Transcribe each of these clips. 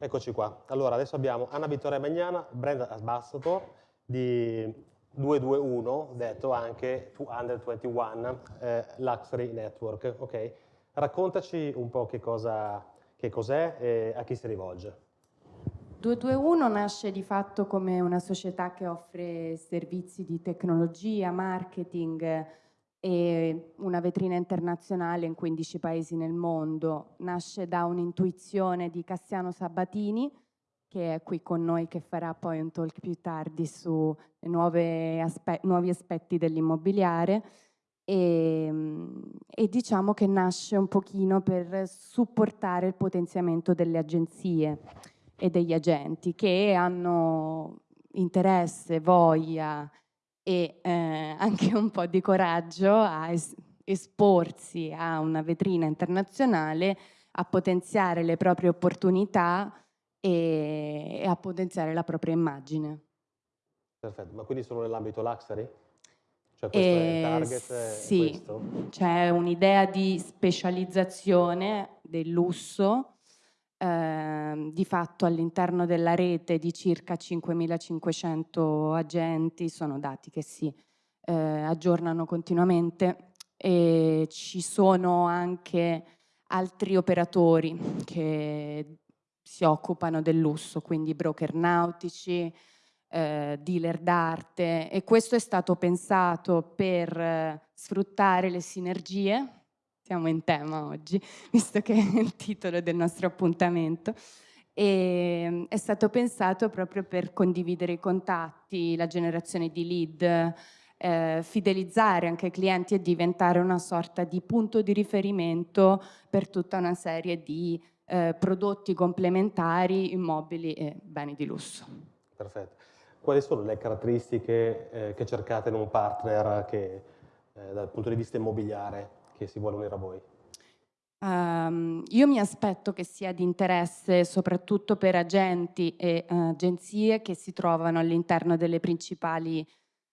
Eccoci qua. Allora, adesso abbiamo Anna Vittoria Magnana, brand ambassador di 221, detto anche 221 eh, Luxury Network. Ok? Raccontaci un po' che cosa che cos'è e a chi si rivolge. 221 nasce di fatto come una società che offre servizi di tecnologia, marketing, e una vetrina internazionale in 15 paesi nel mondo. Nasce da un'intuizione di Cassiano Sabatini, che è qui con noi, che farà poi un talk più tardi su aspe nuovi aspetti dell'immobiliare. E, e, diciamo che nasce un pochino per supportare il potenziamento delle agenzie e degli agenti che hanno interesse, voglia e eh, anche un po' di coraggio a es esporsi a una vetrina internazionale, a potenziare le proprie opportunità e, e a potenziare la propria immagine. Perfetto, ma quindi solo nell'ambito luxury? Cioè questo eh, è il target? Sì, c'è un'idea di specializzazione del lusso eh, di fatto all'interno della rete di circa 5.500 agenti, sono dati che si eh, aggiornano continuamente e ci sono anche altri operatori che si occupano del lusso, quindi broker nautici, eh, dealer d'arte e questo è stato pensato per eh, sfruttare le sinergie siamo in tema oggi, visto che è il titolo del nostro appuntamento. E mm, è stato pensato proprio per condividere i contatti, la generazione di lead, eh, fidelizzare anche i clienti e diventare una sorta di punto di riferimento per tutta una serie di eh, prodotti complementari, immobili e beni di lusso. Perfetto. Quali sono le caratteristiche eh, che cercate in un partner che eh, dal punto di vista immobiliare che si vuole unire a voi? Um, io mi aspetto che sia di interesse soprattutto per agenti e uh, agenzie che si trovano all'interno delle principali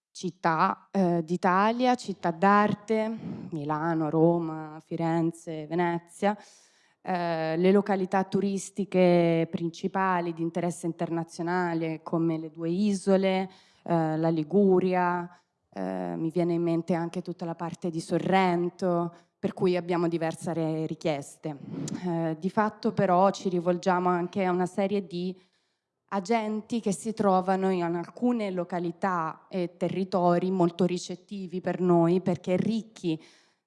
città uh, d'Italia, città d'arte, Milano, Roma, Firenze, Venezia, uh, le località turistiche principali di interesse internazionale come le due isole, la Liguria, eh, mi viene in mente anche tutta la parte di Sorrento, per cui abbiamo diverse richieste. Eh, di fatto però ci rivolgiamo anche a una serie di agenti che si trovano in alcune località e territori molto ricettivi per noi perché ricchi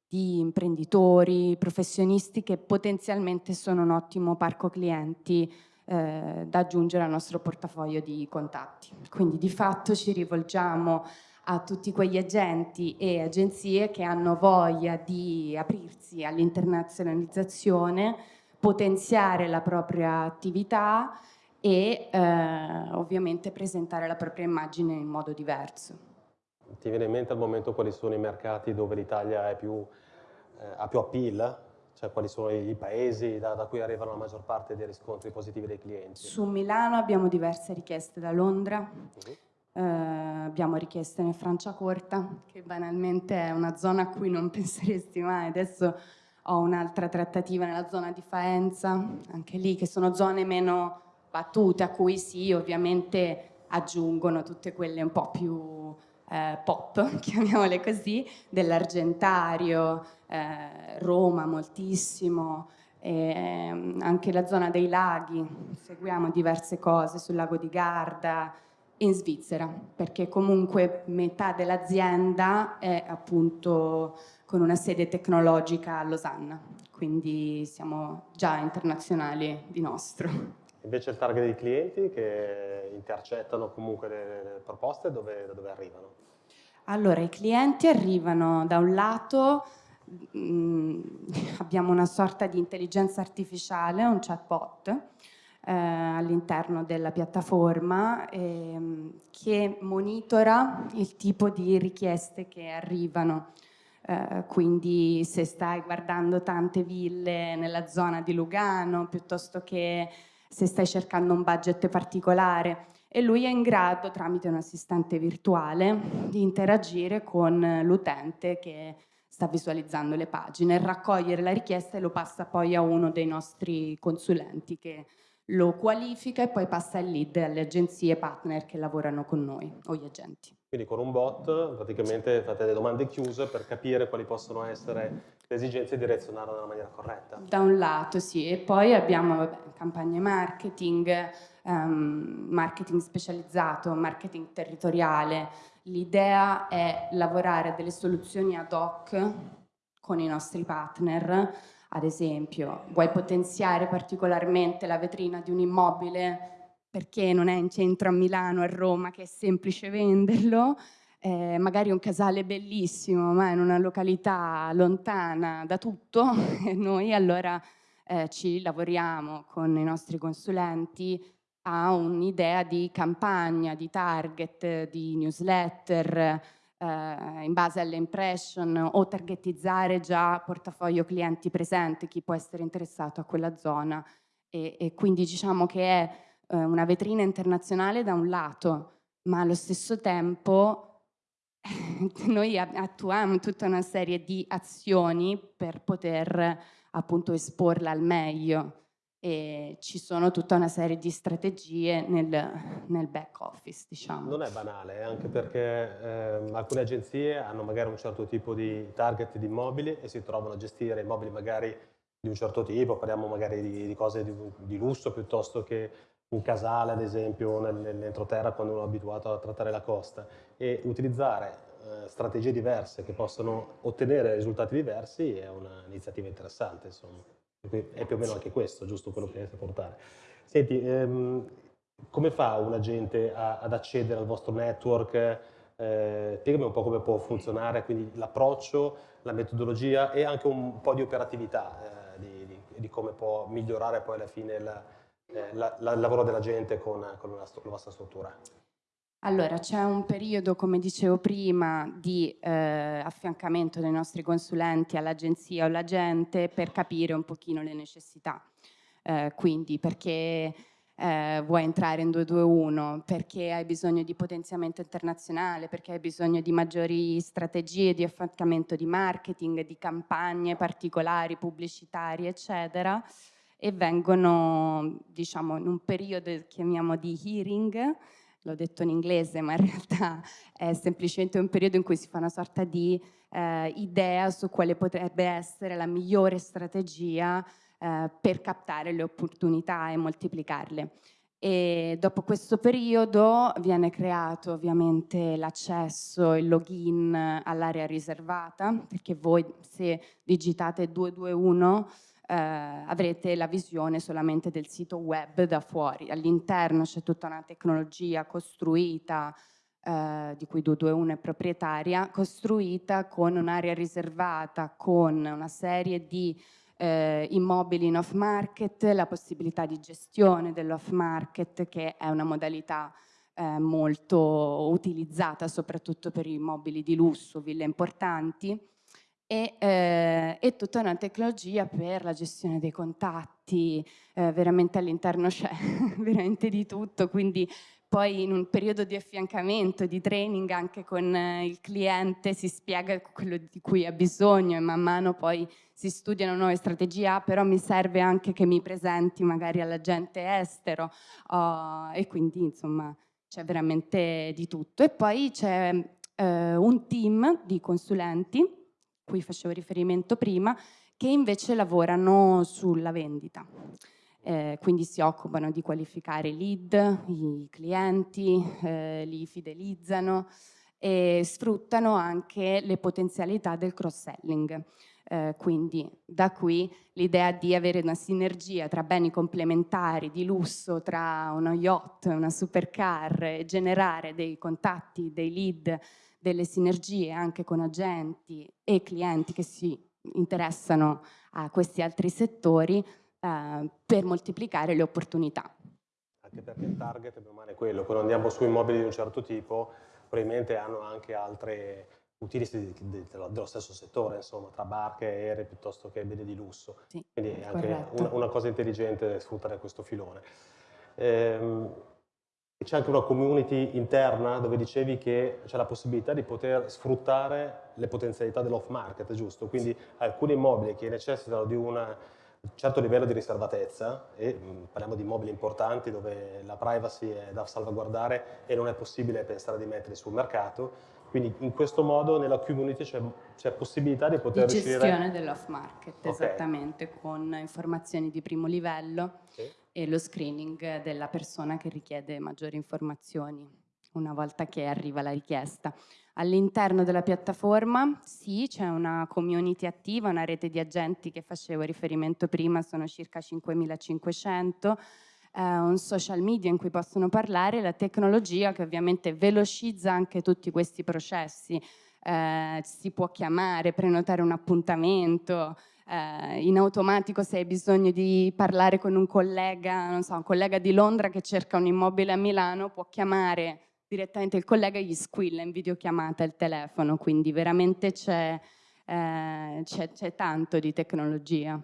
di imprenditori, professionisti che potenzialmente sono un ottimo parco clienti eh, da aggiungere al nostro portafoglio di contatti. Quindi di fatto ci rivolgiamo a tutti quegli agenti e agenzie che hanno voglia di aprirsi all'internazionalizzazione, potenziare la propria attività e eh, ovviamente presentare la propria immagine in modo diverso. Ti viene in mente al momento quali sono i mercati dove l'Italia eh, ha più appeal? Cioè quali sono i paesi da, da, cui arrivano la maggior parte dei riscontri positivi dei clienti? Su Milano abbiamo diverse richieste da Londra, uh -huh eh, abbiamo richieste nel Franciacorta, che banalmente è una zona a cui non penseresti mai. Adesso ho un'altra trattativa nella zona di Faenza, anche lì che sono zone meno battute, a cui sì, ovviamente aggiungono tutte quelle un po' più eh, pop, chiamiamole così, dell'Argentario, eh, Roma moltissimo, eh, anche la zona dei laghi, seguiamo diverse cose sul lago di Garda, in Svizzera, perché comunque metà dell'azienda è appunto con una sede tecnologica a Losanna, quindi siamo già internazionali di nostro. Invece il target dei clienti che intercettano comunque le, le proposte, dove, da dove arrivano? Allora, i clienti arrivano da un lato, mh, mm, abbiamo una sorta di intelligenza artificiale, un chatbot, eh, all'interno della piattaforma ehm, che monitora il tipo di richieste che arrivano. Eh, quindi se stai guardando tante ville nella zona di Lugano piuttosto che se stai cercando un budget particolare e lui è in grado tramite un assistente virtuale di interagire con l'utente che sta visualizzando le pagine, raccogliere la richiesta e lo passa poi a uno dei nostri consulenti che lo qualifica e poi passa il lead alle agenzie partner che lavorano con noi o gli agenti. Quindi con un bot praticamente fate le domande chiuse per capire quali possono essere le esigenze e direzionarle nella maniera corretta. Da un lato sì, e poi abbiamo vabbè, campagne marketing, um, marketing specializzato, marketing territoriale. L'idea è lavorare delle soluzioni ad hoc con i nostri partner, ad esempio, vuoi potenziare particolarmente la vetrina di un immobile? Perché non è in centro a Milano, a Roma, che è semplice venderlo, eh, magari un casale bellissimo, ma in una località lontana da tutto, e noi allora eh, ci lavoriamo con i nostri consulenti a un'idea di campagna, di target, di newsletter, eh, in base alle impression o targetizzare già portafoglio clienti presente, chi può essere interessato a quella zona. E, e quindi diciamo che è eh, una vetrina internazionale da un lato, ma allo stesso tempo noi attuiamo tutta una serie di azioni per poter appunto esporla al meglio e ci sono tutta una serie di strategie nel, nel back office diciamo. Non è banale anche perché eh, alcune agenzie hanno magari un certo tipo di target di immobili e si trovano a gestire immobili magari di un certo tipo, parliamo magari di, di cose di, di lusso piuttosto che un casale ad esempio nell'entroterra quando uno è abituato a trattare la costa e utilizzare eh, strategie diverse che possono ottenere risultati diversi è un'iniziativa interessante insomma. È più o meno anche questo, giusto quello che a portare. Senti, ehm, come fa un agente a, ad accedere al vostro network? Eh, spiegami un po' come può funzionare, quindi l'approccio, la metodologia e anche un po' di operatività eh, di, di, di, come può migliorare poi alla fine la, eh, la, la, il lavoro della gente con, con la, la vostra struttura? Allora, c'è un periodo, come dicevo prima, di eh, affiancamento dei nostri consulenti all'agenzia o all'agente per capire un pochino le necessità. Eh, quindi perché eh, vuoi entrare in 221, perché hai bisogno di potenziamento internazionale, perché hai bisogno di maggiori strategie di affiancamento di marketing, di campagne particolari, pubblicitarie, eccetera? E vengono, diciamo, in un periodo chiamiamo di hearing, l'ho detto in inglese, ma in realtà è semplicemente un periodo in cui si fa una sorta di eh, idea su quale potrebbe essere la migliore strategia eh, per captare le opportunità e moltiplicarle. E dopo questo periodo viene creato ovviamente l'accesso, il login all'area riservata, perché voi se digitate 221 eh, avrete la visione solamente del sito web da fuori. All'interno c'è tutta una tecnologia costruita, eh, di cui 221 è proprietaria, costruita con un'area riservata, con una serie di eh, immobili in off market, la possibilità di gestione dell'off market che è una modalità eh, molto utilizzata soprattutto per immobili di lusso, ville importanti e, eh, e, tutta una tecnologia per la gestione dei contatti, eh, veramente all'interno c'è veramente di tutto, quindi poi in un periodo di affiancamento, di training anche con eh, il cliente si spiega quello di cui ha bisogno e man mano poi si studiano nuove strategie, ah, però mi serve anche che mi presenti magari all'agente estero. Oh, e quindi insomma c'è veramente di tutto. E poi c'è eh, un team di consulenti cui facevo riferimento prima, che invece lavorano sulla vendita. Eh, quindi si occupano di qualificare i lead, i clienti, eh, li fidelizzano e sfruttano anche le potenzialità del cross-selling. Eh, quindi da qui l'idea di avere una sinergia tra beni complementari di lusso, tra uno yacht, una supercar generare dei contatti, dei lead delle sinergie anche con agenti e clienti che si interessano a questi altri settori eh, per moltiplicare le opportunità. Anche perché il target è quello, quando andiamo su immobili di un certo tipo probabilmente hanno anche altre utilisti dello stesso settore, insomma, tra barche e aerei piuttosto che beni di lusso. Sì, Quindi è anche una, una, cosa intelligente sfruttare questo filone. Ehm, c'è anche una community interna dove dicevi che c'è la possibilità di poter sfruttare le potenzialità dell'off market, giusto? Quindi alcuni immobili che necessitano di una, un certo livello di riservatezza e mh, parliamo di immobili importanti dove la privacy è da salvaguardare e non è possibile pensare di metterli sul mercato. Quindi in questo modo nella community c'è, possibilità di poter di riuscire... gestione dell'off market, okay. esattamente, con informazioni di primo livello sì. E lo screening della persona che richiede maggiori informazioni una volta che arriva la richiesta. All'interno della piattaforma sì, c'è una community attiva, una rete di agenti che facevo riferimento prima, sono circa 5.500, eh, un social media in cui possono parlare, la tecnologia che ovviamente velocizza anche tutti questi processi, eh, si può chiamare, prenotare un appuntamento, eh, in automatico se hai bisogno di parlare con un collega, non so, un collega di Londra che cerca un immobile a Milano, può chiamare direttamente il collega gli squilla in videochiamata il telefono, quindi veramente c'è eh, tanto di tecnologia.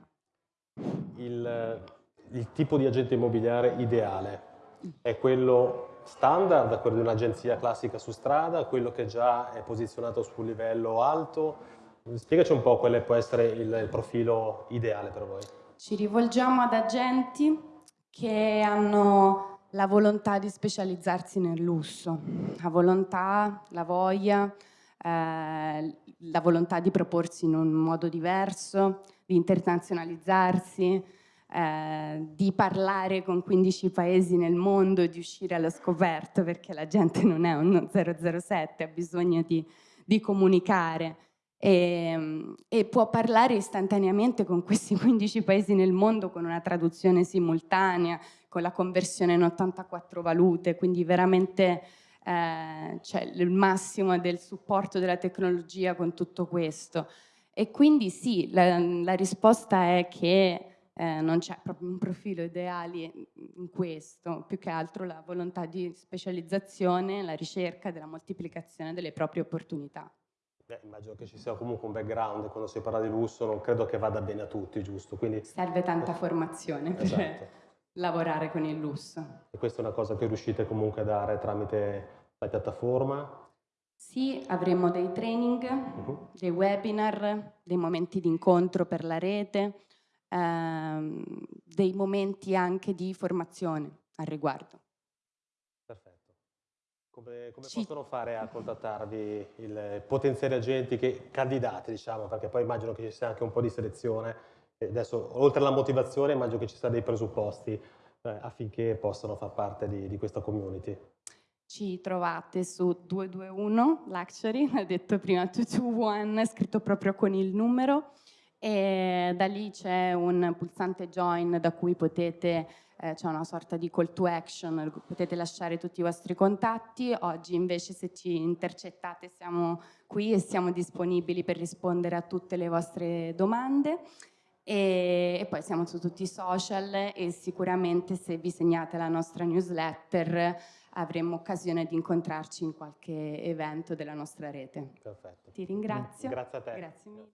Il, il, tipo di agente immobiliare ideale è quello standard, quello di un'agenzia classica su strada, quello che già è posizionato su un livello alto? Spiegaci un po' quale può essere il, il profilo ideale per voi. Ci rivolgiamo ad agenti che hanno la volontà di specializzarsi nel lusso, la volontà, la voglia, eh, la volontà di proporsi in un modo diverso, di internazionalizzarsi, eh, di parlare con 15 paesi nel mondo di uscire allo scoperto perché la gente non è uno 007, ha bisogno di, di comunicare e, e, può parlare istantaneamente con questi 15 paesi nel mondo con una traduzione simultanea, con la conversione in 84 valute, quindi veramente eh, cioè il massimo del supporto della tecnologia con tutto questo. E quindi sì, la, la risposta è che eh, non c'è proprio un profilo ideale in questo, più che altro la volontà di specializzazione, la ricerca della moltiplicazione delle proprie opportunità. Beh, immagino che ci sia comunque un background, quando si parla di lusso non credo che vada bene a tutti, giusto? Quindi... Serve tanta formazione per, esatto lavorare con il lusso. E questa è una cosa che riuscite comunque a dare tramite la piattaforma? Sì, avremo dei training, uh -huh. dei webinar, dei momenti di incontro per la rete, ehm, dei momenti anche di formazione al riguardo. Come, come possono fare a contattarvi i potenziali agenti, che, candidati diciamo, perché poi immagino che ci sia anche un po' di selezione. Adesso, oltre alla motivazione, immagino che ci siano dei presupposti eh, affinché possano far parte di, di, questa community. Ci trovate su 221 Luxury, l'ho detto prima 221, scritto proprio con il numero, e da lì c'è un pulsante join da cui potete eh, c'è una sorta di call to action, potete lasciare tutti i vostri contatti, oggi invece se ci intercettate siamo qui e siamo disponibili per rispondere a tutte le vostre domande e, e, poi siamo su tutti i social e sicuramente se vi segnate la nostra newsletter avremo occasione di incontrarci in qualche evento della nostra rete. Perfetto. Ti ringrazio. Grazie a te. Grazie mille.